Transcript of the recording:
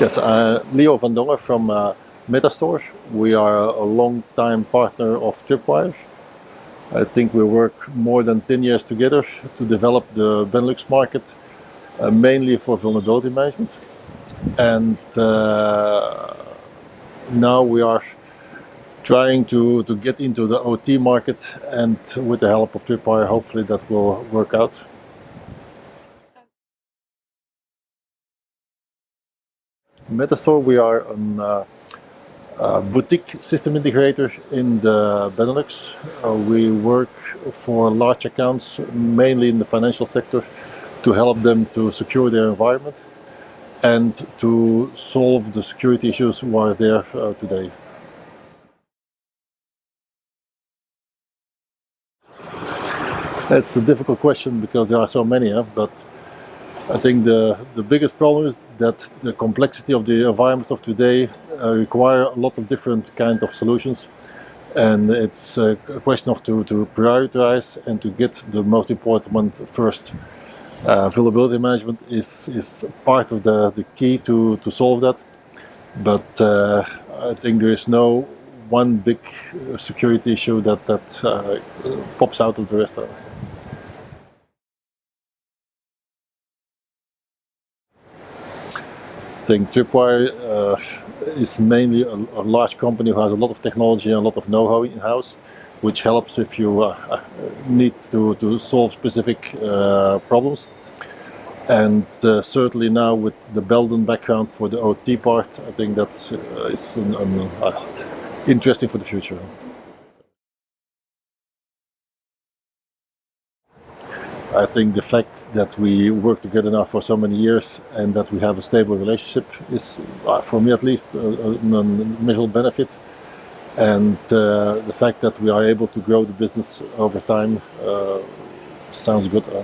Yes, uh, Leo van Dongen from uh, Metastore. We are a long-time partner of Tripwire. I think we work more than 10 years together to develop the Benelux market, uh, mainly for vulnerability management. And uh, now we are trying to, to get into the OT market and with the help of Tripwire, hopefully that will work out. Metastore, we are a uh, uh, boutique system integrator in the Benelux. Uh, we work for large accounts, mainly in the financial sector, to help them to secure their environment and to solve the security issues who are there uh, today. It's a difficult question because there are so many, huh? but I think the, the biggest problem is that the complexity of the environments of today uh, require a lot of different kind of solutions. And it's a question of to, to prioritize and to get the most important one first. Uh, vulnerability management is, is part of the, the key to, to solve that. But uh, I think there is no one big security issue that, that uh, pops out of the rest. Think Tripwire uh, is mainly a, a, large company who has a lot of technology and a lot of know-how in-house, which helps if you uh, uh need to, to solve specific uh, problems. And uh, certainly now with the Belden background for the OT part, I think that's uh, is an, an, interesting for the future. I think the fact that we work together now for so many years and that we have a stable relationship is, uh, for me at least, a, a, measurable benefit. And uh, the fact that we are able to grow the business over time uh, sounds good. Uh.